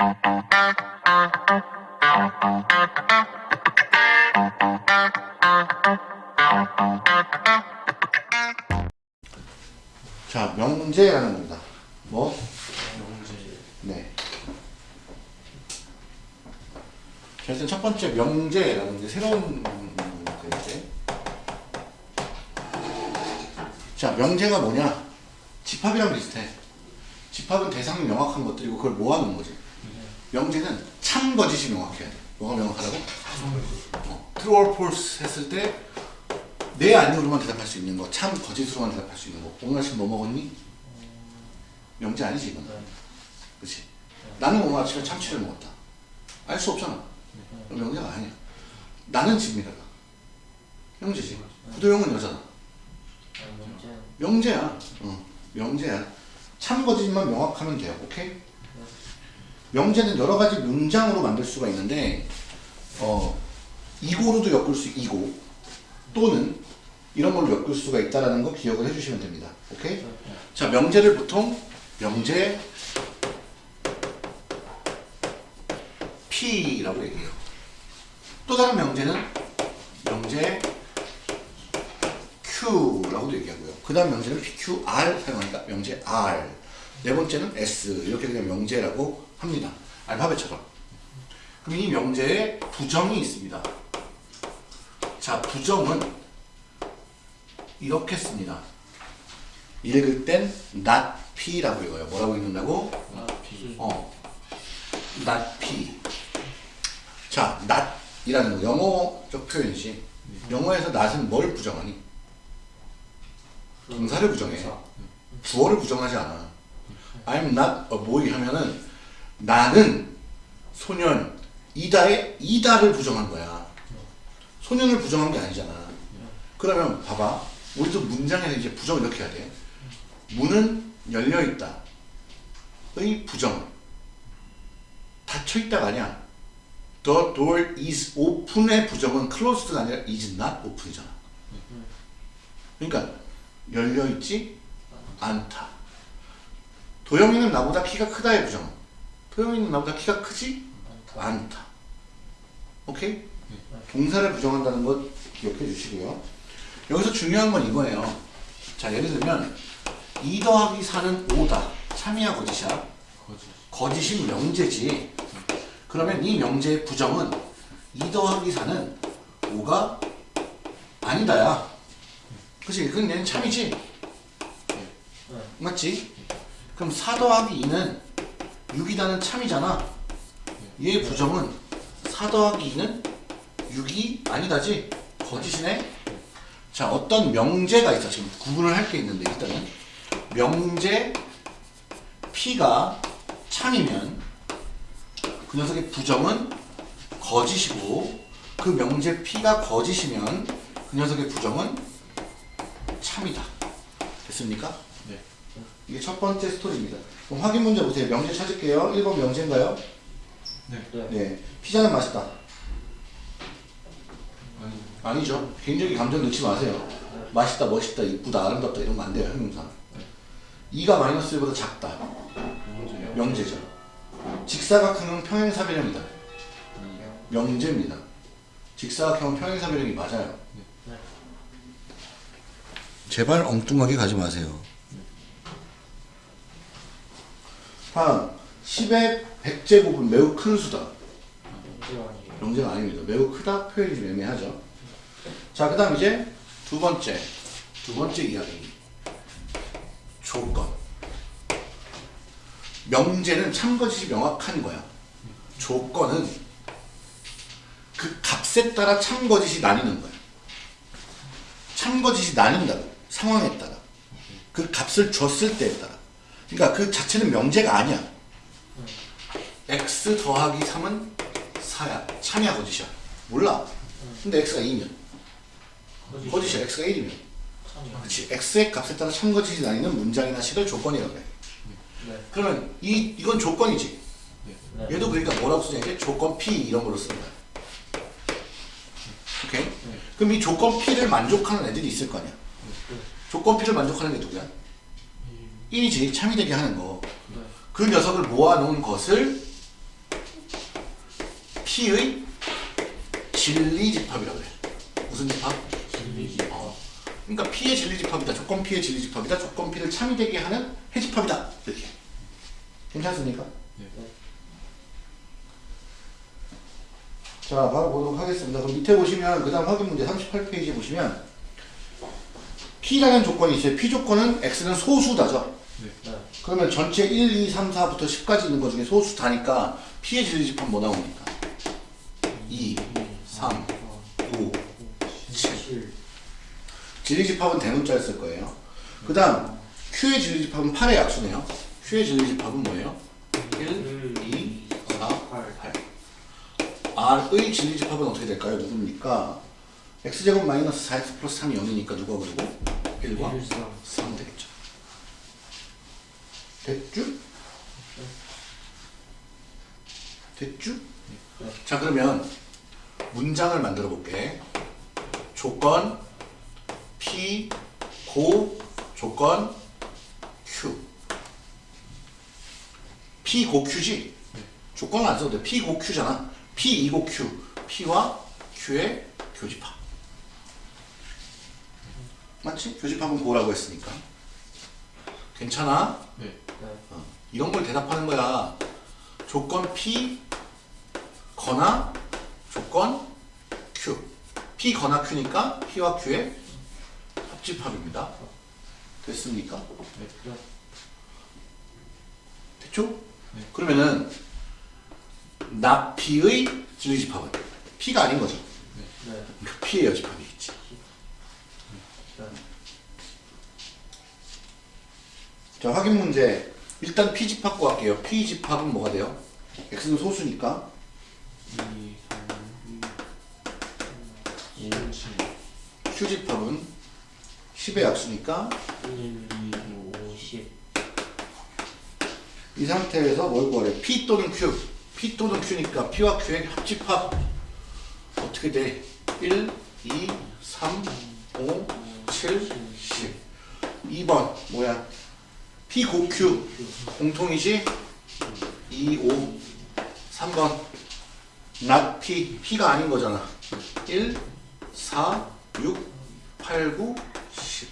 자, 명제라는 겁니다. 뭐? 명제 네. 자, 일단 첫 번째 명제라는 이제 새로운 문제인데. 자, 명제가 뭐냐? 집합이랑 비슷해. 집합은 대상이 명확한 것들이고 그걸 모아놓은 거지. 명제는 참 거짓이 명확해야 돼. 뭐가 명확하다고? 어, true or false 했을 때 네, 아니오로만 대답할 수 있는 거, 참 거짓으로만 대답할 수 있는 거. 오늘 아침 뭐 먹었니? 명제 아니지 이건. 그렇지. 나는 오늘 아침에 참치를 먹었다. 알 수 없잖아. 그럼 명제가 아니야. 나는 집니다가. 명제지. 부도형은 여자다. 명제 명제야. 어, 명제야. 참 거짓만 명확하면 돼요. 오케이? 명제는 여러 가지 문장으로 만들 수가 있는데 어, 이고로도 엮을 수 이고 또는 이런 걸로 엮을 수가 있다라는 거 기억을 해주시면 됩니다. 오케이? 자, 명제를 보통 명제 P라고 얘기해요. 또 다른 명제는 명제 Q라고도 얘기하고요. 그 다음 명제는 PQR 사용하니까 명제 R. 네 번째는 S. 이렇게 그냥 명제라고 합니다. 알파벳처럼. 그럼 이 명제에 부정이 있습니다. 자, 부정은 이렇게 씁니다. 읽을 땐 not P라고 읽어요. 뭐라고 읽는다고? 아 비. 어, not P. 자, not이라는 거 영어적 표현이지. 영어에서 not은 뭘 부정하니? 동사를 부정해. 주어를 부정하지 않아. I'm not a boy 하면은 나는 소년 이다의 이다를 부정한 거야. 소년을 부정한 게 아니잖아. 그러면 봐봐. 우리도 문장에서 이제 부정을 이렇게 해야 돼. 문은 열려 있다. 의 부정. 닫혀 있다가 아니야. The door is open의 부정은 closed가 아니라 is not open이잖아. 그러니까 열려 있지 않다. 도영이는 나보다 키가 크다의 부정. 도영이는 나보다 키가 크지 않다. 오케이? 동사를 부정한다는 것 기억해 주시고요. 여기서 중요한 건 이거예요. 자, 예를 들면 2 더하기 4는 5다. 참이야 거짓이야? 거짓. 거짓이 명제지. 그러면 이 명제의 부정은 2 더하기 4는 5가 아니다야. 그치? 그건 얘는 참이지? 맞지? 그럼 4 더하기 2는 6이다는 참이잖아. 얘의 부정은 4 더하기 2는 6이 아니다지? 거짓이네? 자, 어떤 명제가 있어. 지금 구분을 할 게 있는데, 일단은. 명제 P가 참이면 그 녀석의 부정은 거짓이고 그 명제 P가 거짓이면 그 녀석의 부정은 참이다. 됐습니까? 네. 이게 첫 번째 스토리입니다. 그럼 확인 문제 보세요. 명제 찾을게요. 1번 명제인가요? 네. 네. 네. 피자는 맛있다. 아니. 아니죠. 개인적인 감정 넣지 마세요. 맛있다, 멋있다, 이쁘다, 아름답다 이런 거 안 돼요. 형용사. 2가 마이너스 1보다 작다. 명제요. 명제죠. 직사각형은 평행사변형이다. 명제입니다. 직사각형은 평행사변형이 맞아요. 네. 제발 엉뚱하게 가지 마세요. 다음 10의 100제곱은 매우 큰 수다. 명제가 아닙니다. 매우 크다 표현이 좀 애매하죠. 자, 그 다음 이제 두 번째 두 번째 이야기 조건 명제는 참거짓이 명확한 거야. 조건은 그 값에 따라 참거짓이 나뉘는 거야. 참거짓이 나뉜다고 상황에 따라 그 값을 줬을 때에 따라 그러니까 그 자체는 명제가 아니야. x 더하기 3은 4야. 참이야 거짓이야. 몰라. 근데 x가 2면 거짓이야. x가 1이면 참이요. 그렇지. x의 값에 따라 참거짓이 나뉘는 문장이나 식을 조건이라고 해. 네. 그러면 이 이건 조건이지. 네. 얘도 그러니까 뭐라고 쓰냐 이게 조건 P 이런 걸로 쓰는 거야. 오케이? 그럼 이 조건 P를 만족하는 애들이 있을 거 아니야. 조건 P를 만족하는 게 누구야? 1이지. 참이 되게 하는 거. 네. 그 녀석을 모아놓은 것을 P의 진리 집합이라고 그래. 무슨 집합? 진리 어. 그러니까 P의 진리 집합이다. 조건 P의 진리 집합이다. 조건 P를 참이 되게 하는 해집합이다. 이렇게. 괜찮습니까? 네. 자, 바로 보도록 하겠습니다. 그럼 밑에 보시면 그 다음 확인 문제 38페이지 보시면 P라는 조건이 있어요. P 조건은 X는 소수다죠. 네. 그러면 전체 1, 2, 3, 4부터 10까지 있는 것 중에 소수 다니까 P의 진리 집합 뭐 나옵니까? 2, 3, 5, 7. 7 진리 집합은 대문자를 쓸 거예요. 그 다음 Q의 진리 집합은 8의 약수네요. Q의 진리 집합은 뭐예요? 1, 2, 4, 8. R의 진리 집합은 어떻게 될까요? 누굽니까? X제곱 마이너스 4X 플러스 3이 0이니까 누가 그리고 1과 1 3 3 되겠죠. 됐죠? 됐죠? 네. 자 그러면 문장을 만들어 볼게. 조건 P 고 조건 Q. P 고 Q지? 조건은 안 써도 돼. P 고 Q잖아. P 이고 Q. P와 Q의 교집합. 맞지? 교집합은 고라고 했으니까. 괜찮아? 네. 네. 어, 이런 걸 대답하는 거야. 조건 P 거나 조건 Q. P 거나 Q니까 P와 Q의 합집합입니다. 됐습니까? 네. 됐죠? 네. 그러면은 나 P의 진리집합은 P가 아닌 거죠. 네. 그러니까 P의 여집합이겠지. 네. 자 확인 문제. 일단 P 집합 구할게요. P 집합은 뭐가 돼요? X는 소수니까 2, 3, 5, 7. Q 집합은 10의 약수니까 1 2 5 10 이 상태에서 뭘 구하래? P 또는 Q. P 또는 Q니까 P와 Q의 합집합 어떻게 돼? 1, 2, 3, 5, 7, 10. 2번 뭐야? P 고 Q 공통이지? 2, 5, 3번 not P, P가 아닌 거잖아. 1, 4, 6, 8, 9, 10.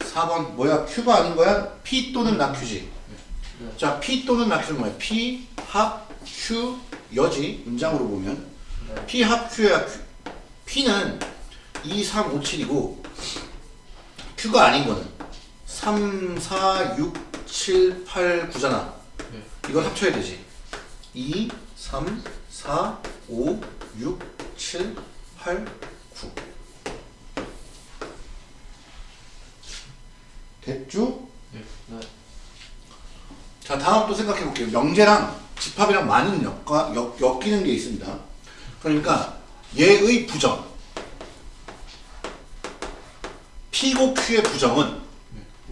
4번 뭐야? Q가 아닌 거야? P 또는 not Q지. 네. 자, P 또는 not Q는 뭐야? P 합 Q 여지 문장으로 보면 네. P 합 Q야. Q. P는 2, 3, 5, 7이고 Q가 아닌 거는 3, 4, 6, 7, 8, 9잖아. 네. 이걸 합쳐야 되지. 2, 3, 4, 5, 6, 7, 8, 9. 됐죠? 네. 자, 다음 또 생각해 볼게요. 명제랑 집합이랑 많은 엮과, 엮, 엮이는 게 있습니다. 그러니까 얘의 부정. P고 Q의 부정은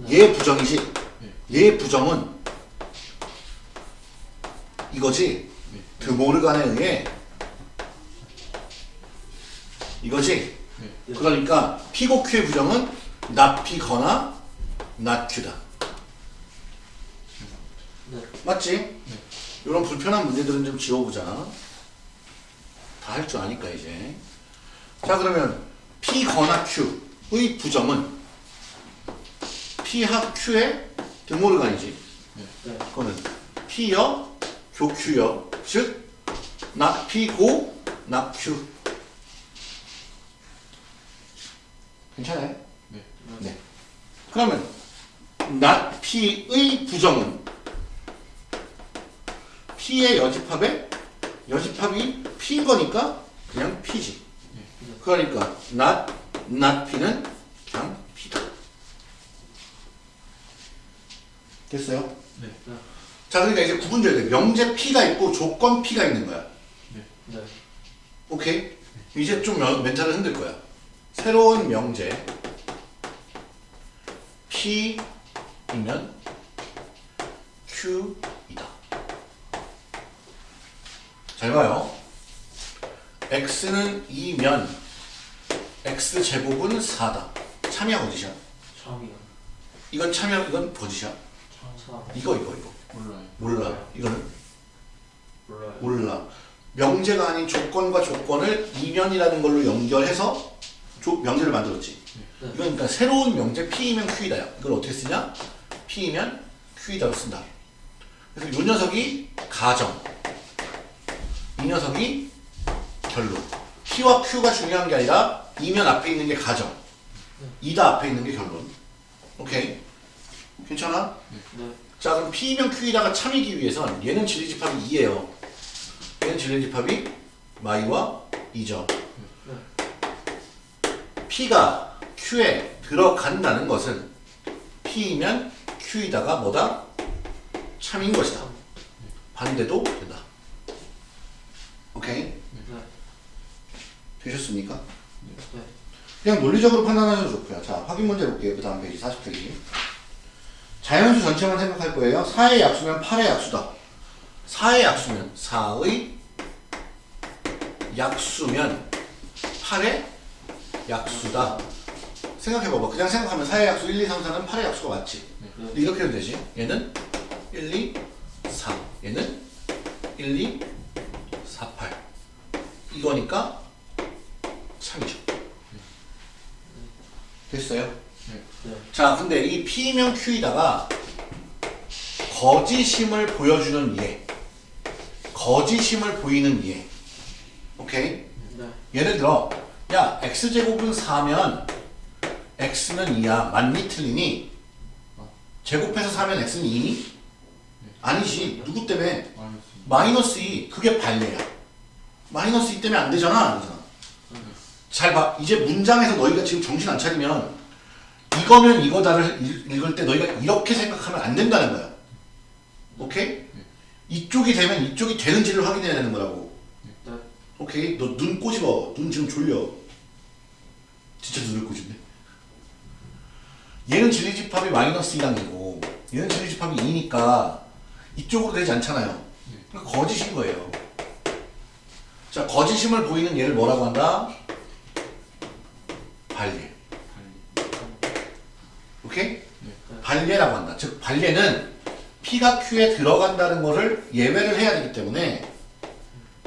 얘 부정이지. 얘 부정은 이거지. 네. 드모르간에 의해 이거지. 네. 그러니까 P고 Q의 부정은 not P거나 not Q다. 네. 맞지? 이런 불편한 문제들은 좀 지워보자. 다 할 줄 아니까 이제. 자 그러면 P 거나 Q의 부정은 P 합 Q의 드모르간이지. 네. 그거는 P여 교Q여 즉 not P 고 not Q. 괜찮아요? 네. 네. 그러면 not P의 부정은 P의 여집합에 여집합이 P인 거니까 그냥 P지. 그러니까 not not P는 그냥 P다. 됐어요? 네. 자 그러니까 이제 구분줘야 돼. 명제 P가 있고 조건 P가 있는 거야. 네. 오케이? 이제 좀 면- 멘탈을 흔들 거야. 새로운 명제 P이면 Q이다. 잘 봐요. X는 2면 X 제곱은 4다. 참이야 거짓이야? 참이요. 이건 참이야 이건? 참. 이거 이거 이거 몰라요. 몰라. 이거는 몰라요. 몰라. 명제가 아닌 조건과 조건을 이면이라는 걸로 연결해서 조- 명제를 만들었지. 네. 이건 그러니까 새로운 명제 P이면 Q이다야. 이걸 어떻게 쓰냐? P이면 Q이다로 쓴다. 그래서 이 녀석이 가정, 이 녀석이 결론. P와 Q가 중요한 게 아니라 이면 앞에 있는 게 가정, 이다 앞에 있는 게 결론. 오케이? 괜찮아? 네. 자 그럼 P이면 Q이다가 참이기 위해선 얘는 진리집합이 2예요. 얘는 진리집합이 마이와 2죠. P가 Q에 들어간다는 것은 P이면 Q이다가 뭐다? 참인 것이다. 반대도 된다. 오케이? 네. 되셨습니까? 네. 그냥 논리적으로 판단하셔도 좋고요. 자, 확인 문제 볼게요. 그 다음 페이지 40페이지. 자연수 전체만 생각할 거예요. 4의 약수면 8의 약수다. 4의 약수면 4의 약수면 8의 약수다. 생각해봐봐. 그냥 생각하면 4의 약수 1, 2, 3, 4는 8의 약수가 맞지. 근데 이렇게 하면 되지. 얘는 1, 2, 4. 얘는 1, 2, 4, 8. 이거니까 참이죠. 됐어요? 네. 자, 근데 이 P면 Q이다가 거짓임을 보여주는 얘. 거짓임을 보이는 얘. 오케이? 네. 예를 들어, 야, X제곱은 4면 X는 2야. 맞니? 틀리니? 제곱해서 4면 X는 2니? 아니지. 누구 때문에? 마이너스 마이너스 2. 그게 반례야. 마이너스 2 때문에 안 되잖아. 안 되잖아. 잘 봐. 이제 문장에서 너희가 지금 정신 안 차리면 이거면 이거다를 읽- 읽을 때 너희가 이렇게 생각하면 안 된다는 거야. 오케이? 이쪽이 되면 이쪽이 되는지를 확인해야 되는 거라고. 네. 오케이? 너 눈 꼬집어. 눈 지금 졸려. 진짜 눈을 꼬집네. 얘는 진리집합이 마이너스 2당이고 얘는 진리집합이 2니까 이쪽으로 되지 않잖아요. 그러니까 거짓인 거예요. 자, 거짓임을 보이는 얘를 뭐라고 한다? 반례. 오케이? 반례라고 한다. 즉 반례는 P가 Q에 들어간다는 것을 예외를 해야 되기 때문에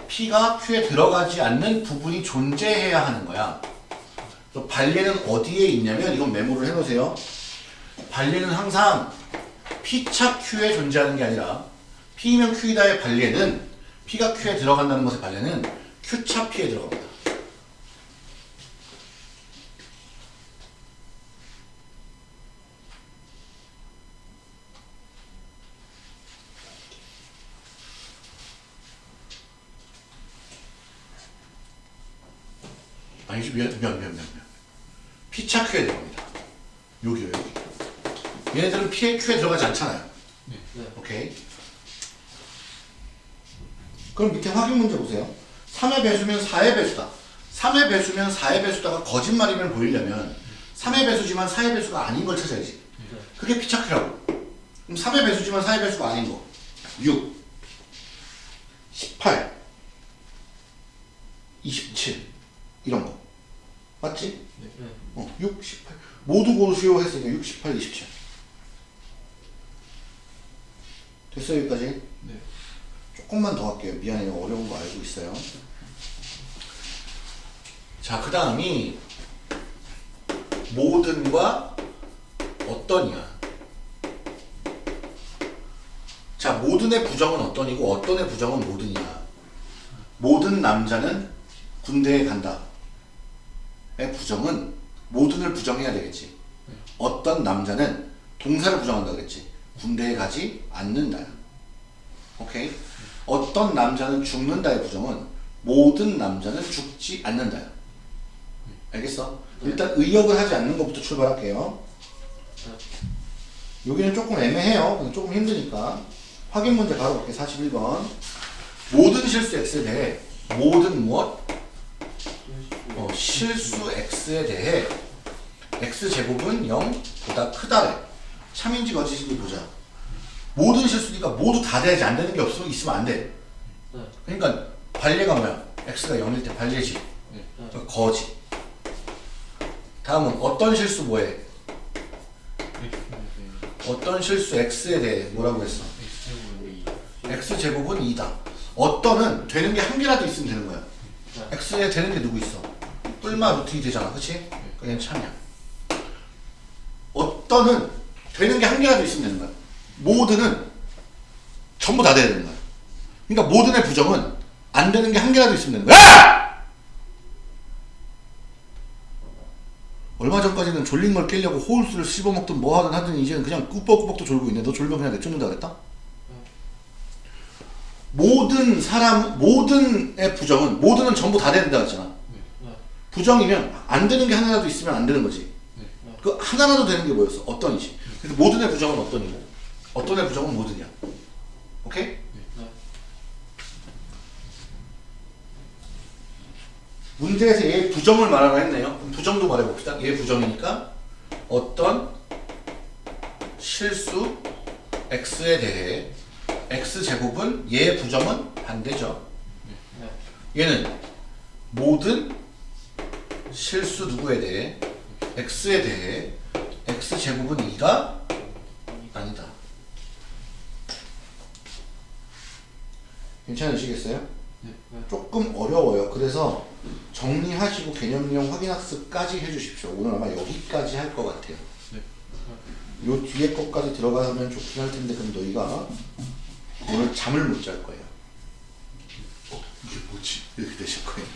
P가 Q에 들어가지 않는 부분이 존재해야 하는 거야. 그래서 반례는 어디에 있냐면 이건 메모를 해놓으세요. 반례는 항상 P차 Q에 존재하는 게 아니라 P면 Q이다의 반례는 P가 Q에 들어간다는 것의 반례는 Q차 P에 들어갑니다. 아니지 미안 미안 미안. P차 Q에 들어갑니다. 여기요 여기. 얘네들은 P에 Q에 들어가지 않잖아요. 네. 오케이. 그럼 밑에 확인 문제 보세요. 3의 배수면 4의 배수다. 3의 배수면 4의 배수다가 거짓말임을 보이려면 3의 배수지만 4의 배수가 아닌 걸 찾아야지. 네. 그게 피착이라고. 그럼 3의 배수지만 4의 배수가 아닌 거. 6, 18, 27 이런 거. 맞지? 네. 어, 6, 18 모두 고르시오 했으니까 6, 18, 27 됐어요 여기까지? 네. 조금만 더 할게요. 미안해요. 어려운 거 알고 있어요. 자그 다음이 모든과 어떤이야 자 모든의 부정은 어떤이고 어떤의 부정은 모든이야. 모든 남자는 군대에 간다. 의 부정은 모든을 부정해야 되겠지. 어떤 남자는 동사를 부정한다 그랬지. 군대에 가지 않는다. 오케이? 어떤 남자는 죽는다의 부정은 모든 남자는 죽지 않는다. 알겠어? 일단 의역을 하지 않는 것부터 출발할게요. 여기는 조금 애매해요. 조금 힘드니까. 확인 문제 바로 볼게 41번. 모든 실수 x에 대해 모든 무엇? 어, 실수 x에 대해 x 제곱은 0보다 크다래. 참인지 거짓인지 보자. 모든 실수니까 모두 다 돼야지 안 되는 게 없으면 있으면 안 돼. 네. 그러니까 반례가 뭐야? x가 0일 때 반례지. 네. 그러니까 거짓. 다음은 어떤 실수 뭐해? 어떤 실수 x에 대해 뭐라고 했어? X제곱은 2 x 제곱은 2다. 어떤은 되는 게 한 개라도 있으면 되는 거야. 네. x에 되는 게 누구 있어? 뿔마 2 되잖아. 그치? 그냥 참이야. 어떤은 되는 게 한 개라도 있으면 되는 거야. 모드는 전부 다 돼야 되는 거야. 그러니까 모든의 부정은 안 되는 게 한 개라도 있으면 되는 거야. 얼마 전까지는 졸린 걸 깨려고 호울수를 씹어먹든 뭐 하든 하든 이제는 그냥 꾸벅꾸벅도 졸고 있네. 너 졸면 그냥 내쫓는다 그랬다? 모든 사람, 모든의 부정은, 모든은 전부 다 된다 그랬잖아. 네. 부정이면 안 되는 게 하나라도 있으면 안 되는 거지. 네. 그 하나라도 되는 게 뭐였어? 어떤이지. 그래서 모든의 부정은 어떤 이고, 어떤의 부정은 모든이야. 오케이? 네. 문제에서 얘 부정을 말하라 했네요. 그럼 부정도 말해봅시다. 얘 부정이니까 어떤 실수 x에 대해 x 제곱은 얘 부정은 반대죠. 네. 얘는 모든 실수 누구에 대해 x에 대해 x 제곱은 2가 아니다. 괜찮으시겠어요? 네. 조금 어려워요. 그래서 정리하시고 개념용 확인학습까지 해주십시오. 오늘 아마 여기까지 할 것 같아요. 네. 요 뒤에 것까지 들어가면 좋긴 할 텐데 그럼 너희가 오늘 잠을 못 잘 거예요. 어, 이게 뭐지? 이렇게 되실 거예요.